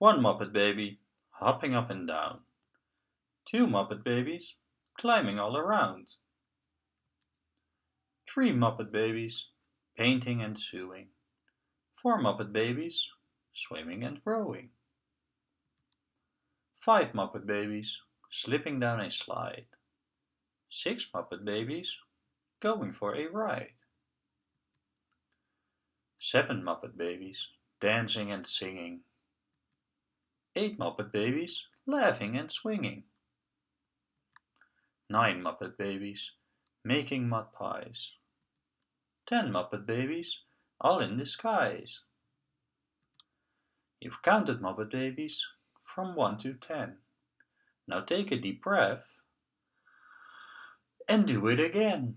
One Muppet baby hopping up and down. Two Muppet babies climbing all around. Three Muppet babies painting and sewing. Four Muppet babies swimming and rowing. Five Muppet babies slipping down a slide. Six Muppet babies going for a ride. Seven Muppet babies dancing and singing. Eight Muppet babies laughing and swinging. Nine Muppet babies making mud pies. Ten Muppet babies all in disguise. You've counted Muppet babies from 1 to 10. Now take a deep breath and do it again.